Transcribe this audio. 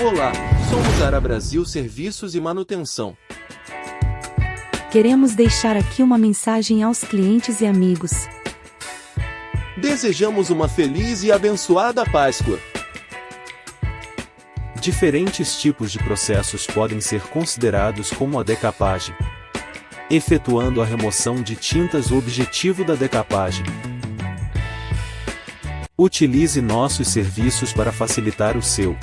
Olá, somos Ara Brasil Serviços e Manutenção. Queremos deixar aqui uma mensagem aos clientes e amigos. Desejamos uma feliz e abençoada Páscoa. Diferentes tipos de processos podem ser considerados como a decapagem. Efetuando a remoção de tintas o objetivo da decapagem. Utilize nossos serviços para facilitar o seu